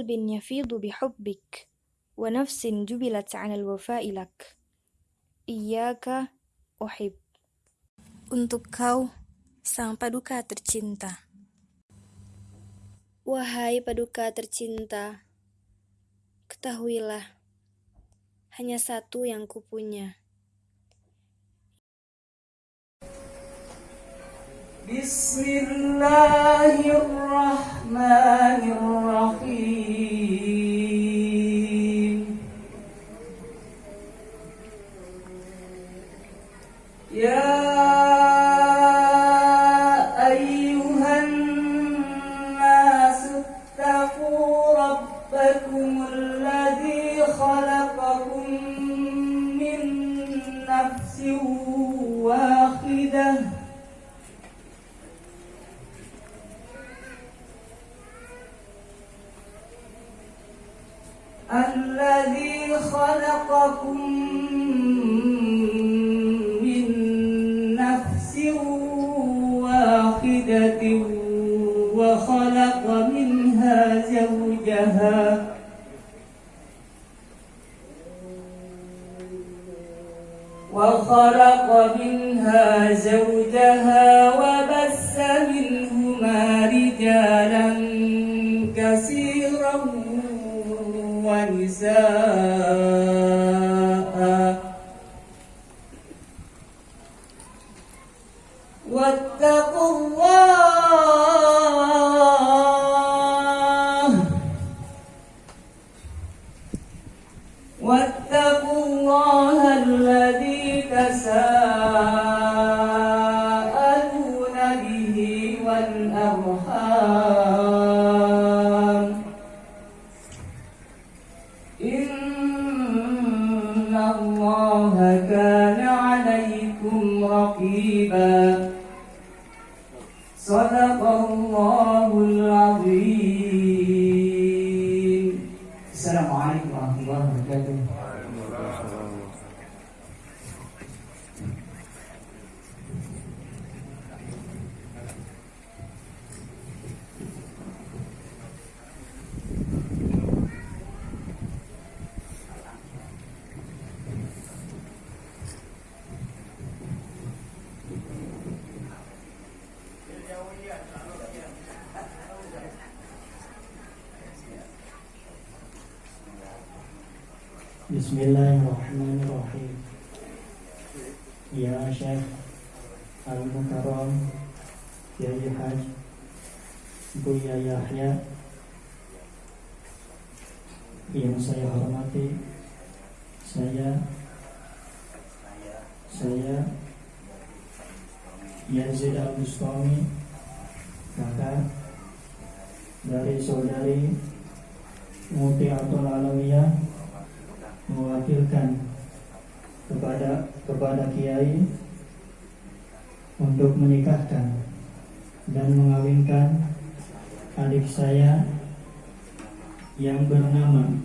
قلب يفيض بحبك ونفس جبلت على الوفاء لك إياك أحب Untuk kau, sang paduka tercinta. Wahai paduka tercinta, ketahuilah, hanya satu yang kupunya. Bismillahirrahmanirrahim. Ya ayyuhan وخلق منها زوجها وبث منهما رجالا كثيرا ونساء. عليكم رقيبا. صدق الله العظيم. Syekh Al-Mukarram Kiai Haj Buya Yahya Yang saya hormati Saya Saya Yazid Al-Bustami Kakak Dari saudari Muti Abdul Alawiyah mewakilkan kepada kepada kiai untuk menikahkan dan mengawinkan adik saya yang bernama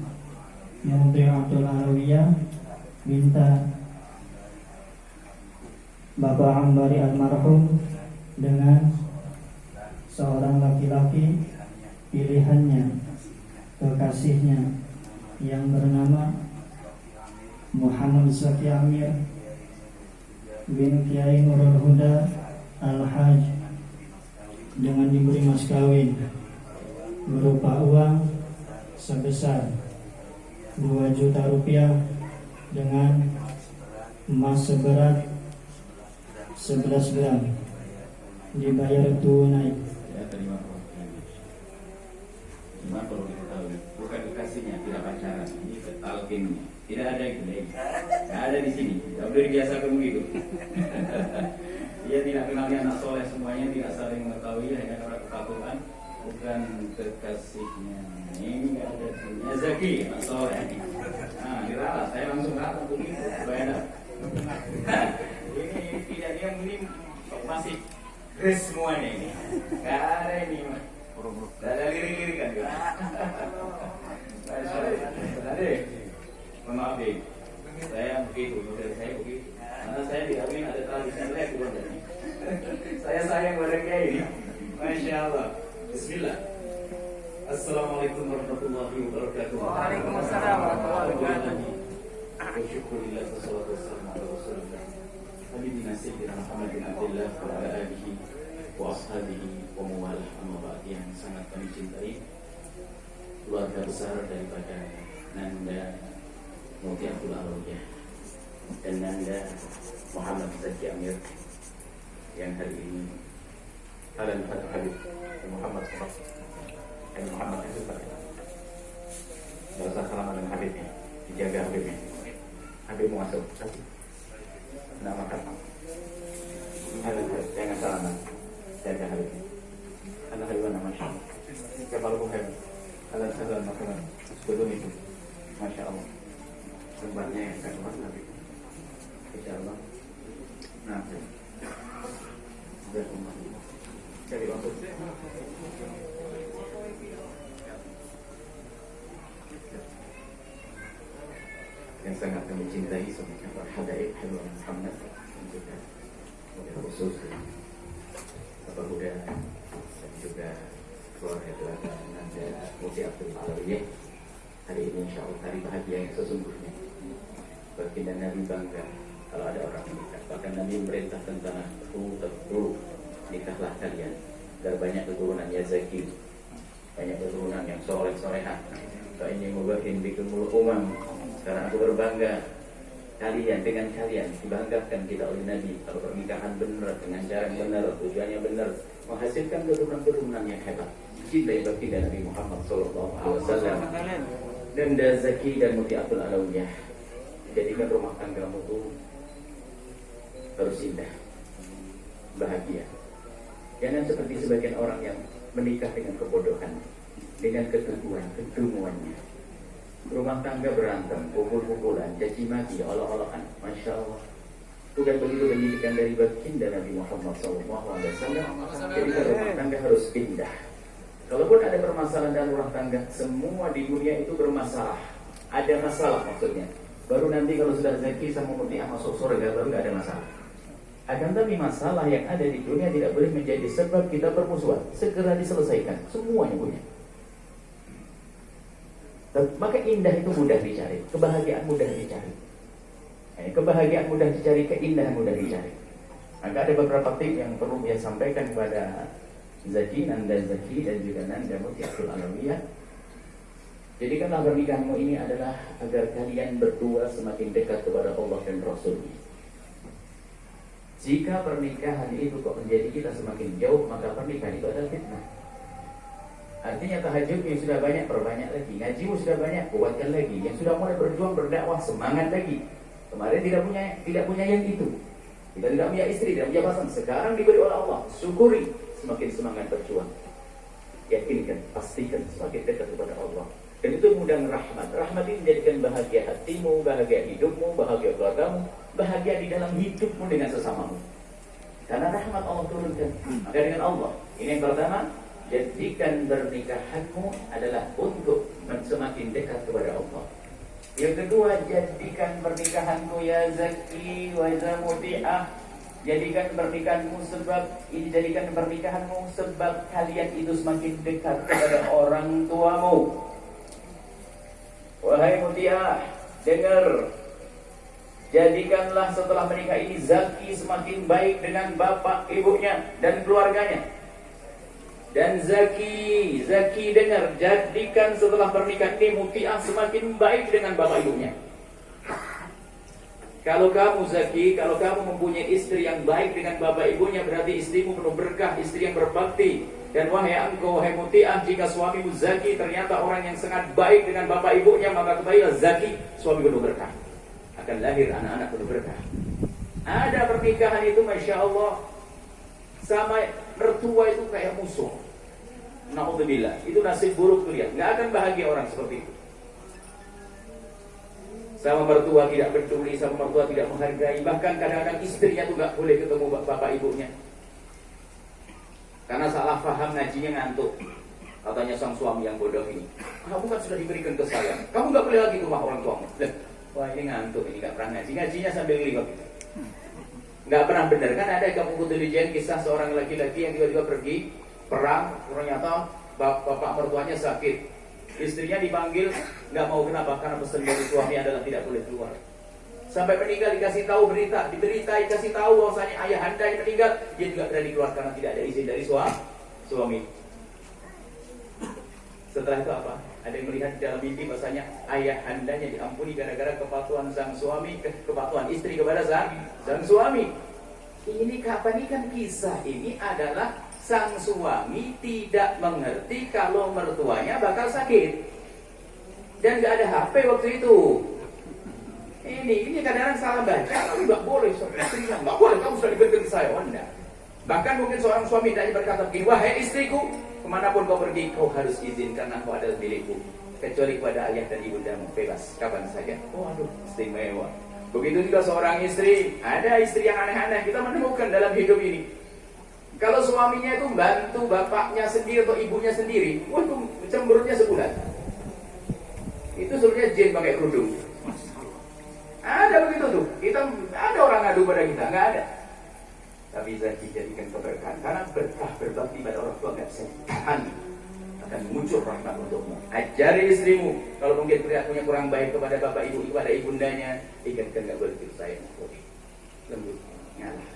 Muti Abdul Alawiyah minta Bapak Ambari almarhum dengan seorang laki-laki pilihannya kekasihnya yang bernama Muhammad Zaki Amir bin Kiai Nurul Huda Al-Haj dengan diberi mas kawin berupa uang sebesar 2 juta rupiah dengan emas seberat 11 gram dibayar tunai ya terima cuma perlu diketahui bukan tidak pacaran ini tidak ada deh tidak ada di sini tidak boleh dibiasakan begitu dia tidak kenal anak soleh semuanya tidak saling mengetahui hanya orang ketakutan. Bukan kekasihnya. Ini nggak ada punya Zaki anak soleh. Nah diralat. Saya langsung ralat. Begitu supaya ini tidak dia ini masih Kris semuanya ini. Gak ada ini mah. Gak ada lirik-lirik kan. Tadi, mohon maaf deh. Saya begitu, model saya begitu. Karena saya diamin ada tradisi saya keluar dari. Saya sayang pada kiai ini. Masya Allah. Bismillah. Assalamualaikum warahmatullahi wabarakatuh. Waalaikumsalam warahmatullahi wabarakatuh. Alhamdulillah wassalatu wassalamu ala Rasulillah. Habibina Sayyidina Muhammad bin Abdullah wa ala alihi wa ashabihi wa mawalah amma yang sangat kami cintai keluarga besar daripada Nanda Muti Abdul Alawiyah dan Nanda Muhammad Zaki Amir yang hari ini Alan Fatah Habib Muhammad Sallallahu dan Muhammad itu. Gak usah salaman dengan Habibnya, dijaga Habibnya. Habib mau masuk, kasih. Nah makan. Habib, jangan salaman, jaga Habibnya. Anak Habib nama. Siapa lu Habib? Alan salam makanan, sebelum itu. Masya Allah. Tempatnya yang keluar Habib. Insya Allah. Sudah Cari waktu. yang sangat kami cintai semuanya Pak Hadaib Habib Muhammad juga mobil khusus Bapak Huda dan juga keluarga keluarga Nanda Muti Abdul Alawiyah hari ini insya Allah hari bahagia yang sesungguhnya. Baginda Nabi bangga kalau ada orang menikah. Bahkan Nabi merintah tentang dulu nikahlah kalian. Agar banyak keturunan ya zaki. Banyak keturunan yang soleh soleha Kau ini mubahin bikin mulu umam Sekarang aku berbangga Kalian dengan kalian. Dibanggakan kita oleh Nabi. Kalau pernikahan benar Dengan cara benar Tujuannya benar Menghasilkan keturunan-keturunan yang hebat. Cinta yang baginda Nabi Muhammad SAW Dan Zaki dan Muti Abdul Alawiyah Jadikan rumah tanggamu itu Harus indah Bahagia Jangan seperti sebagian orang yang menikah dengan kebodohan dengan keteguhan, kedunguannya. Rumah tangga berantem, pukul-pukulan, caci maki, olok-olokan. Masya Allah. Bukan begitu pendidikan dari baginda Nabi Muhammad SAW. Jadi rumah tangga harus pindah. Kalaupun ada permasalahan dalam rumah tangga, semua di dunia itu bermasalah. Ada masalah maksudnya. Baru nanti kalau sudah zaki sama mutiah masuk surga, baru nggak ada masalah. Akan tapi masalah yang ada di dunia tidak boleh menjadi sebab kita permusuhan. Segera diselesaikan. Semuanya punya. Maka indah itu mudah dicari, kebahagiaan mudah dicari. Eh, kebahagiaan mudah dicari, keindahan mudah dicari. Maka ada beberapa tips yang perlu dia sampaikan kepada Zaki, Nanda Zaki dan juga Nanda Mutiatul Alawiyah. Jadikanlah pernikahanmu ini adalah agar kalian berdua semakin dekat kepada Allah dan Rasulnya. Jika pernikahan itu kok menjadi kita semakin jauh, maka pernikahan itu adalah fitnah. Artinya tahajudnya sudah banyak, perbanyak lagi. Ngajimu sudah banyak, kuatkan lagi. Yang sudah mulai berjuang berdakwah, semangat lagi. Kemarin tidak punya tidak punya yang itu. Kita tidak punya istri, tidak punya pasangan. Sekarang diberi oleh Allah. Syukuri, semakin semangat berjuang. Yakinkan, pastikan semakin dekat kepada Allah. Dan itu mengundang rahmat. Rahmat ini menjadikan bahagia hatimu, bahagia hidupmu, bahagia keluargamu, bahagia di dalam hidupmu dengan sesamamu. Karena rahmat Allah turunkan. Maka dengan Allah. Ini yang pertama, jadikan pernikahanmu adalah untuk semakin dekat kepada Allah. Yang kedua, jadikan pernikahanmu ya zaki wa muti'ah. Jadikan pernikahanmu sebab ini jadikan pernikahanmu sebab kalian itu semakin dekat kepada orang tuamu. Wahai muti'ah, dengar Jadikanlah setelah menikah ini Zaki semakin baik dengan bapak ibunya dan keluarganya dan Zaki, Zaki dengar, jadikan setelah pernikahan ini Mutiah semakin baik dengan bapak ibunya. Kalau kamu Zaki, kalau kamu mempunyai istri yang baik dengan bapak ibunya, berarti istrimu penuh berkah, istri yang berbakti. Dan wahai engkau, wahai Mutiah, jika suamimu Zaki ternyata orang yang sangat baik dengan bapak ibunya, maka ketahuilah Zaki, suami penuh berkah. Akan lahir anak-anak penuh berkah. Ada pernikahan itu, Masya Allah, sama mertua itu kayak musuh. Naudzubillah. Itu nasib buruk tuh Nggak akan bahagia orang seperti itu. Sama mertua tidak peduli, sama mertua tidak menghargai. Bahkan kadang-kadang istrinya tuh nggak boleh ketemu bapak ibunya. Karena salah paham ngajinya ngantuk. Katanya sang suami yang bodoh ini. Kamu kan sudah diberikan ke saya. Kamu nggak boleh lagi rumah orang tuamu. Wah ini ngantuk, ini nggak pernah ngaji. Ngajinya sambil lihat gitu. Nggak pernah benar kan ada kamu kutulijen kisah seorang laki-laki yang tiba-tiba pergi perang ternyata bapak mertuanya sakit. Istrinya dipanggil, nggak mau kenapa? Karena pesan dari suami adalah tidak boleh keluar. Sampai meninggal dikasih tahu berita, diberita dikasih tahu bahwasanya ayah anda yang meninggal, dia juga berani keluar karena tidak ada izin dari suami. Suami. Setelah itu apa? Ada yang melihat di dalam mimpi bahwasanya ayah andanya diampuni gara-gara kepatuhan sang suami, ke kepatuhan istri kepada sang, sang suami. Ini kapan ini kan kisah ini adalah sang suami tidak mengerti kalau mertuanya bakal sakit. Dan gak ada HP waktu itu. Ini, ini kadang-kadang salah baca, tapi nggak boleh, istrinya nggak boleh, kamu sudah diberikan saya, oh enggak. Bahkan mungkin seorang suami tadi berkata begini, wahai istriku, ke mana pun kau pergi, kau harus izin karena kau adalah milikku. Kecuali kepada ayah dan ibundamu, bebas, kapan saja. Oh aduh, istimewa. Begitu juga seorang istri, ada istri yang aneh-aneh kita menemukan dalam hidup ini. Kalau suaminya itu bantu bapaknya sendiri atau ibunya sendiri, itu cemberutnya sebulan. Itu sebenarnya jin pakai kerudung. Ada begitu tuh. Kita ada orang ngadu pada kita, nggak ada. Tapi saya dijadikan keberkahan karena berkah berbakti pada orang tua nggak bisa tahan akan muncul rahmat untukmu. Ajari istrimu kalau mungkin perilakunya kurang baik kepada bapak ibu kepada ibundanya, ingatkan nggak boleh sayang. Lembut, ngalah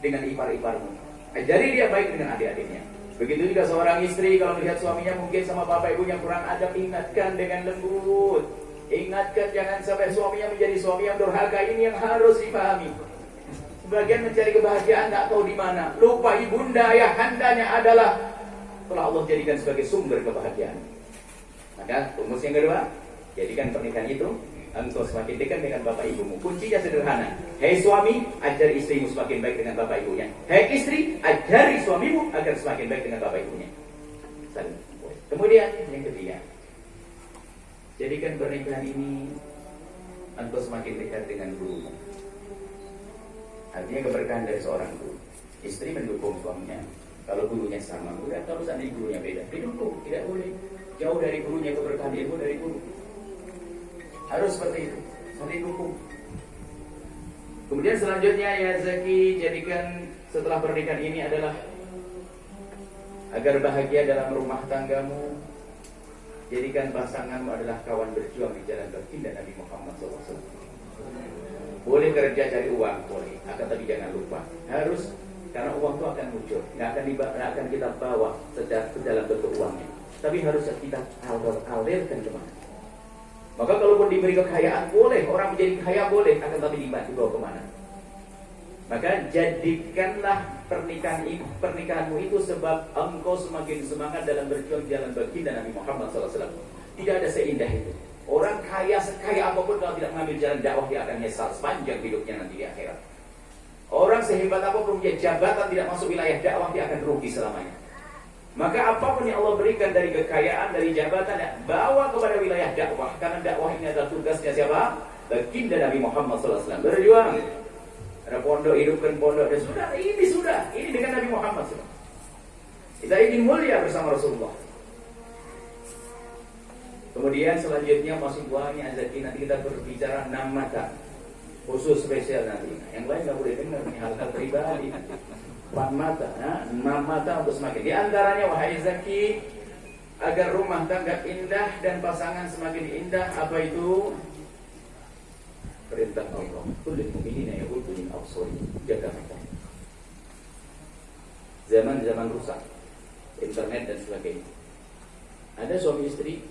dengan ipar-iparmu. Ajari dia baik dengan adik-adiknya. Begitu juga seorang istri kalau melihat suaminya mungkin sama bapak ibunya kurang adab, ingatkan dengan lembut. Ingatkan jangan sampai suaminya menjadi suami yang durhaka ini yang harus dipahami. Sebagian mencari kebahagiaan tak tahu di mana. Lupa ibunda ya handanya adalah telah Allah jadikan sebagai sumber kebahagiaan. Maka rumus yang kedua, jadikan pernikahan itu engkau semakin dekat dengan bapak ibumu. Kuncinya sederhana. Hei suami, ajari istrimu semakin baik dengan bapak ibunya. Hei istri, ajari suamimu agar semakin baik dengan bapak ibunya. Kemudian yang ketiga, Jadikan pernikahan ini engkau semakin dekat dengan guru. Artinya keberkahan dari seorang guru. Istri mendukung suaminya. Kalau gurunya sama, udah kalau seandainya gurunya beda, didukung, tidak boleh jauh dari gurunya keberkahan ilmu dari guru. Harus seperti itu, saling dukung. Kemudian selanjutnya ya Zaki jadikan setelah pernikahan ini adalah agar bahagia dalam rumah tanggamu, Jadikan pasanganmu adalah kawan berjuang di jalan baginda Nabi Muhammad SAW. Boleh kerja cari uang, boleh. Akan tapi jangan lupa, harus karena uang itu akan muncul, nggak akan, nggak akan kita bawa secara dalam bentuk uangnya. Tapi harus kita alirkan ke mana. Maka kalaupun diberi kekayaan boleh, orang menjadi kaya boleh, akan tapi dibawa ke mana. Maka jadikanlah pernikahan pernikahanmu itu sebab engkau semakin semangat dalam berjuang jalan baginda Nabi Muhammad SAW. Tidak ada seindah itu. Orang kaya sekaya apa pun kalau tidak mengambil jalan dakwah dia akan nyesal sepanjang hidupnya nanti di akhirat. Orang sehebat apa pun punya jabatan tidak masuk wilayah dakwah dia akan rugi selamanya. Maka apa pun yang Allah berikan dari kekayaan, dari jabatan, ya, bawa kepada wilayah dakwah. Karena dakwah ini adalah tugasnya siapa? Baginda Nabi Muhammad SAW. Berjuang ada pondok, hidupkan pondok. Dan sudah, ini sudah. Ini dengan Nabi Muhammad sudah. Kita ingin mulia bersama Rasulullah. Kemudian selanjutnya masih banyak azaki nanti kita berbicara enam mata khusus spesial nanti. Yang lain nggak boleh dengar ini hal-hal pribadi. Empat mata, ya? enam mata untuk semakin. Di antaranya wahai zaki agar rumah tangga indah dan pasangan semakin indah apa itu perintah Allah kulil mu'minina yaghuddu min absarihim jaga mata zaman-zaman rusak internet dan sebagainya ada suami istri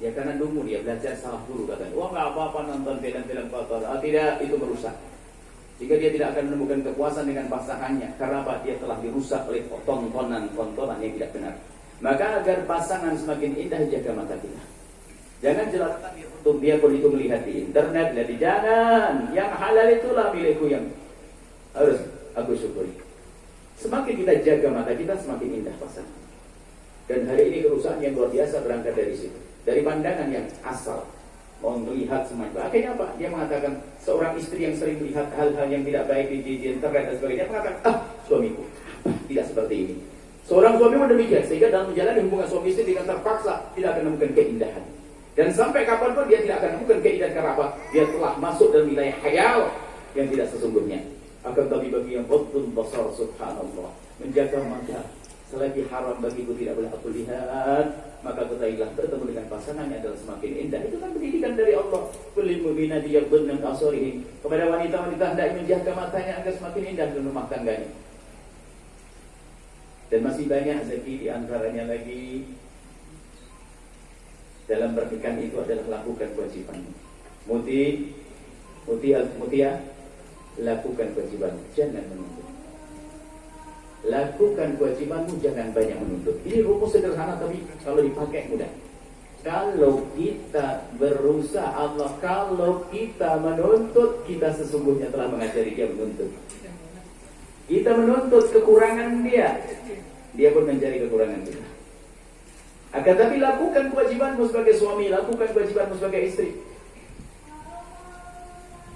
ya karena dulu dia belajar salah dulu katanya wah nggak apa-apa nonton film-film kotor ah, tidak itu merusak sehingga dia tidak akan menemukan kepuasan dengan pasangannya karena apa dia telah dirusak oleh tontonan-tontonan yang tidak benar maka agar pasangan semakin indah jaga mata kita jangan jelaskan untuk dia pun itu melihat di internet, lihat di jangan. Yang halal itulah milikku yang harus aku syukuri. Semakin kita jaga mata kita, semakin indah pasangan. Dan hari ini kerusakan yang luar biasa berangkat dari situ. Dari pandangan yang asal. Mau melihat semuanya. Akhirnya apa? Dia mengatakan, seorang istri yang sering melihat hal-hal yang tidak baik di, di internet dan sebagainya, mengatakan, ah, suamiku. Tidak seperti ini. Seorang suami pun demikian. Sehingga dalam menjalani hubungan suami istri dengan terpaksa, tidak akan menemukan keindahan. Dan sampai kapan pun dia tidak akan bukan keindahan karena apa? Dia telah masuk dalam wilayah hayal yang tidak sesungguhnya. Akan tapi bagi yang betul besar subhanallah menjaga mata selagi haram bagiku tidak boleh aku lihat, maka ketahuilah bertemu dengan pasangannya adalah semakin indah. Itu kan pendidikan dari Allah. Kulil mu'minati yaghdudna min. Kepada wanita-wanita hendaknya menjaga matanya agar semakin indah dalam rumah tangganya. Dan masih banyak rezeki di antaranya lagi dalam pernikahan itu adalah lakukan kewajiban. Muti, muti al mutia, lakukan kewajiban, jangan menuntut. Lakukan kewajibanmu, jangan banyak menuntut. Ini rumus sederhana tapi kalau dipakai mudah. Kalau kita berusaha Allah, kalau kita menuntut, kita sesungguhnya telah mengajari dia menuntut. Kita menuntut kekurangan dia, dia pun mencari kekurangan kita. Akan tapi lakukan kewajibanmu sebagai suami, lakukan kewajibanmu sebagai istri.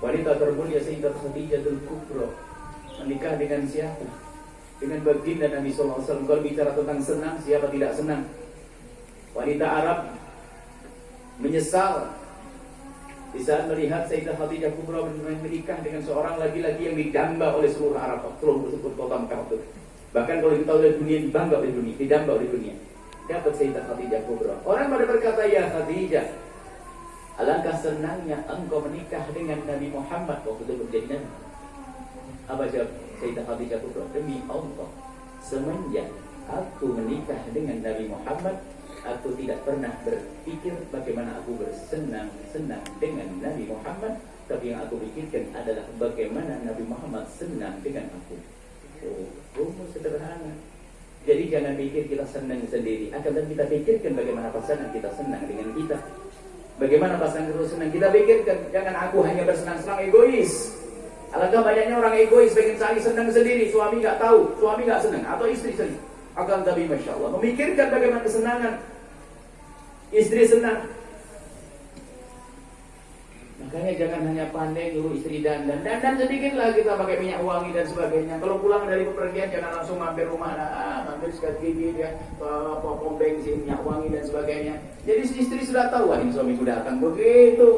Wanita termulia Sayyidat Khadijatul Kubra menikah dengan siapa? Dengan baginda Nabi Wasallam. Kalau bicara tentang senang, siapa tidak senang? Wanita Arab menyesal di saat melihat Sayyidah Khadijah Kubra menikah dengan seorang laki-laki yang didamba oleh seluruh Arab, seluruh kota Mekah itu. Bahkan kalau kita oleh dunia dibangga oleh dunia, didamba oleh dunia dapat Sayyidah Khadijah Kubra. Orang pada berkata, Ya Khadijah, alangkah senangnya engkau menikah dengan Nabi Muhammad waktu itu menjadi. Apa jawab Sayyidah Khadijah Kubra? Demi Allah, semenjak aku menikah dengan Nabi Muhammad, aku tidak pernah berpikir bagaimana aku bersenang-senang dengan Nabi Muhammad, tapi yang aku pikirkan adalah bagaimana Nabi Muhammad senang dengan aku. Oh, rumus sederhana. Jadi jangan pikir kita senang sendiri. Akan kita pikirkan bagaimana pasangan kita senang dengan kita. Bagaimana pasangan kita senang. Kita pikirkan. Jangan aku hanya bersenang-senang egois. Alangkah banyaknya orang egois pengen cari senang sendiri. Suami nggak tahu. Suami nggak senang. Atau istri senang. Akan tapi Masya Allah. Memikirkan bagaimana kesenangan. Istri senang. Makanya jangan hanya pandai nyuruh istri dandan. Dandan sedikit lah kita pakai minyak wangi dan sebagainya. Kalau pulang dari bepergian jangan langsung mampir rumah. Nah, mampir sikat gigi dia, pom bensin, minyak wangi dan sebagainya. Jadi istri sudah tahu, ini suamiku datang. Begitu.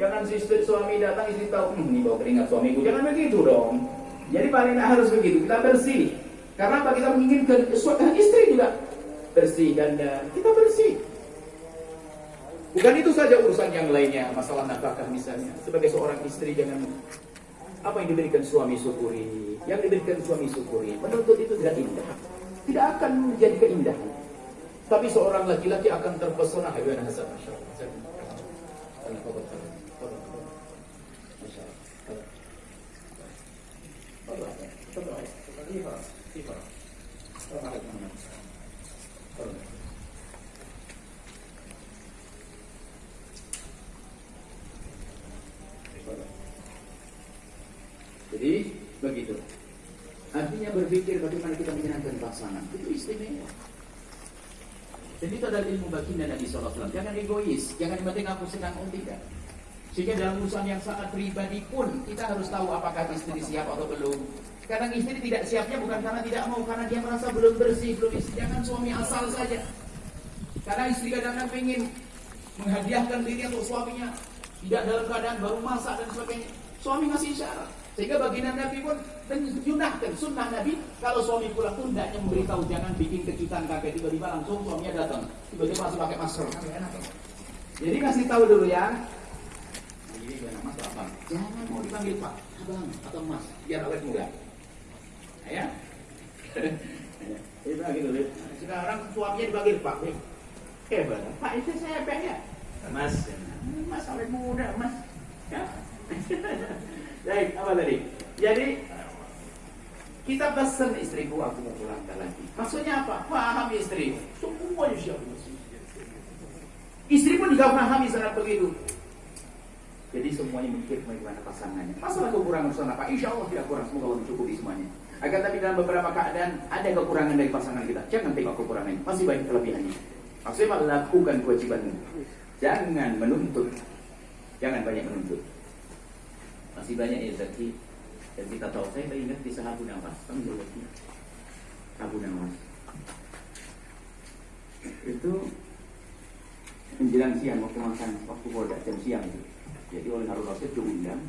Jangan si suami datang, istri tahu, hmm, ini bau keringat suamiku. Jangan begitu dong. Jadi paling harus begitu. Kita bersih. Karena apa kita menginginkan istri juga bersih dan kita bersih. Bukan itu saja urusan yang lainnya, masalah nafkah misalnya. Sebagai seorang istri jangan apa yang diberikan suami syukuri, yang diberikan suami syukuri. Menuntut itu tidak indah, tidak akan menjadi keindahan. Tapi seorang laki-laki akan terpesona Habibana Hasan, Jadi begitu. Artinya berpikir bagaimana kita menyenangkan pasangan itu istimewa. Dan itu adalah ilmu baginda Nabi SAW. Jangan egois, jangan penting aku senang oh tidak. Sehingga dalam urusan yang sangat pribadi pun kita harus tahu apakah istri siap atau belum. Kadang istri tidak siapnya bukan karena tidak mau, karena dia merasa belum bersih, belum istri. Jangan suami asal saja. Karena istri kadang-kadang ingin menghadiahkan diri untuk suaminya. Tidak dalam keadaan baru masak dan sebagainya. Suami masih isyarat. Sehingga baginda Nabi pun menyunahkan sunnah Nabi. Kalau suami pulang pun hendaknya memberitahu. Jangan bikin kejutan kakek tiba-tiba langsung suaminya datang. Tiba-tiba masih pakai masker. Jadi kasih tahu dulu ya. Jangan mas apa jangan mau dipanggil pak abang atau mas. Biar awet muda ya itu gitu sekarang suaminya dipanggil pak hebat pak itu saya pengen mas mas awet muda mas ya Baik, apa tadi? Jadi kita pesan istriku aku mau pulang lagi. Maksudnya apa? Paham istri. Semua siap. Istri pun juga pahami sangat begitu. Jadi semuanya mikir bagaimana pasangannya. Masalah kekurangan usaha apa? Insya Allah tidak kurang. Semoga Allah mencukupi semuanya. Agar tapi dalam beberapa keadaan ada kekurangan dari pasangan kita. Jangan tengok kekurangannya. Masih banyak kelebihannya. Maksudnya lakukan kewajibanmu. Jangan menuntut. Jangan banyak menuntut masih banyak ya Zaki dan kita tahu saya ingat di Abu Zaki Abu Nawas itu menjelang siang waktu makan waktu bodak jam siang jadi oleh Harun Rasid diundang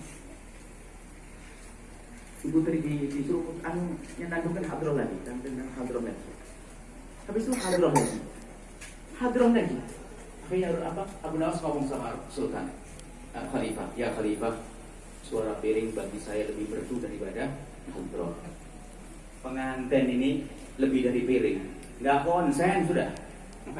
ibu tadi disuruh anu yang nandungkan hadroh lagi dan dengan hadroh lagi Habis itu hadroh lagi. Hadroh lagi. Akhirnya apa? Abu Nawas ngomong sama Sultan. Uh, Khalifah, ya Khalifah, suara piring bagi saya lebih merdu daripada hadroh. Pengantin ini lebih dari piring. Nggak konsen sudah.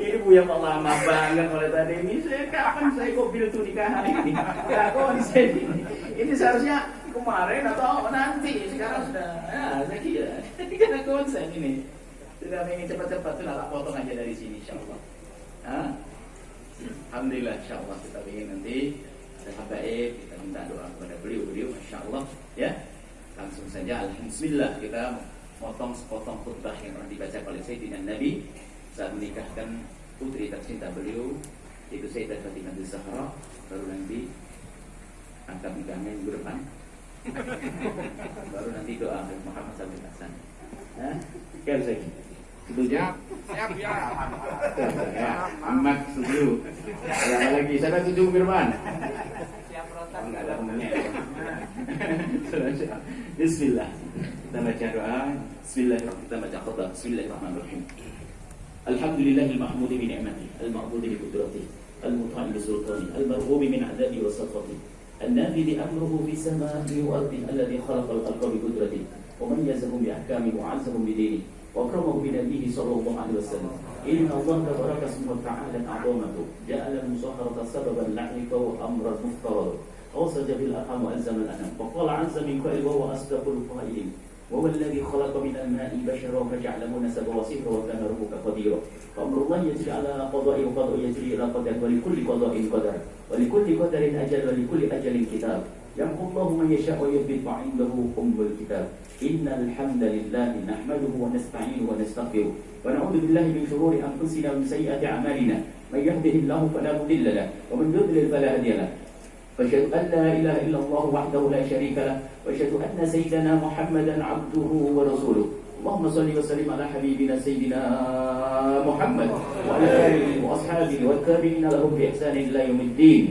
ini Buya kok lama banget mulai tadi ini saya kapan saya kok tuh nikah ini nggak konsen ini. Ini seharusnya kemarin atau nanti sekarang sudah. Ya saya kira karena konsen ini. Sudah ingin cepat-cepat tuh tak potong aja dari sini Hah? Alhamdulillah insyaallah kita ingin nanti. Ada habaib kita minta doa kepada beliau beliau masya Allah ya. Langsung saja Alhamdulillah kita potong sepotong khutbah yang pernah dibaca oleh Sayyidina Nabi. Saat menikahkan putri tercinta beliau yaitu Sayyidah Fatimah Zahra baru nanti angkat nikahnya minggu depan. Baru nanti doa sampai Hasan Hah? Ya Ustaz Setuju? Siap. Ya. Ya, Ahmad setuju. Ya lagi, siapa setuju Firman? Siap rotan. Enggak ada temennya Bismillah. Kita baca doa. Bismillahirrahmanirrahim. Kita baca khutbah. Bismillahirrahmanirrahim. Alhamdulillahil mahmudi bi ni'mati. Al-ma'budi bi kudrati Al-mutha'i bi sultani. Al-marhubi min adabi wa safati النافذ أمره في السماء وأرضه الذي خلق الخلق بقدرته وميزهم بأحكامه وعزهم بدينه وأكرمه بنبيه صلى الله عليه وسلم إن الله تبارك اسمه وتعالى عظمته جعل المصاهرة سببا لعنك وأمرا مفترض أوصج بالأرحام وألزم الأنام وقال عز من قائل وهو أصدق القائلين. وهو الذي خلق من الماء بشرا فجعله نسبا وصفرا وكان ربك قديرا. فأمر الله يجري على قضاء وقضاء يجري إلى قدر ولكل قضاء قدر ولكل قدر أجل ولكل أجل كتاب. يمحو الله من يشاء ويثبت وعنده أم الكتاب. إن الحمد لله نحمده ونستعينه ونستغفره ونعوذ بالله من شرور أنفسنا ومن سيئات أعمالنا. من يهده الله فلا مضل له ومن يضلل فلا هادي له. واشهد أن لا إله إلا الله وحده لا شريك له وأشهد أن سيدنا محمدا عبده ورسوله. اللهم صل وسلم على حبيبنا سيدنا محمد وعلى آله وأصحابه والتابعين لهم بإحسان إلى يوم الدين.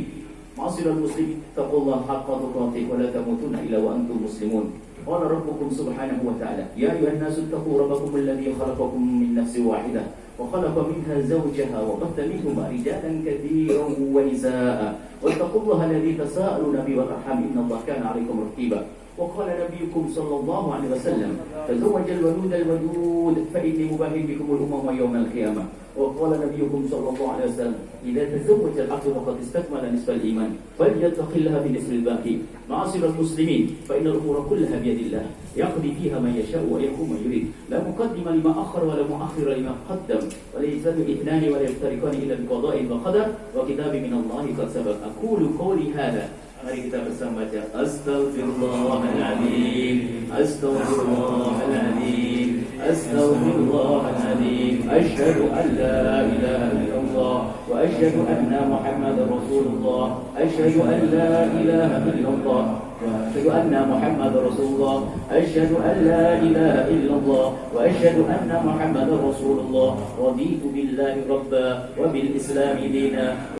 معاشر المسلمين اتقوا الله حق تقاته ولا تموتن إلا وأنتم مسلمون. قال ربكم سبحانه وتعالى يا أيها الناس اتقوا ربكم الذي خلقكم من نفس واحدة وخلق منها زوجها وبث منهما رجالا كثيرا ونساء. واتقوا الله الذي تساءلون به والأرحام إن الله كان عليكم رقيبا. وقال نبيكم صلى الله عليه وسلم تزوج الولود الودود فإني مباهي بكم الأمم يوم القيامة. وقال نبيكم صلى الله عليه وسلم إذا تزوج العبد فقد استكمل نصف الإيمان فليتق الله بنصف الباقي. معاشر المسلمين فإن الأمور كلها بيد الله يقضي فيها من يشاء ويحكم من يريد لا مقدم لما أخر ولا مؤخر لما قدم وليس إثنان ولا يفترقان إلا بقضاء وقدر. وكتاب من الله قد سبق. أقول قولي هذا. كتاب السماء أستغفر الله العليم أستغفر الله العليم أستغفر الله العليم أشهد أن لا إله إلا الله وأشهد أن محمدا رسول الله. أشهد أن لا إله إلا الله وأشهد أن محمدا رسول الله. أشهد أن لا إله إلا الله وأشهد أن محمدا رسول الله. رضيت بالله ربا وبالإسلام دينا.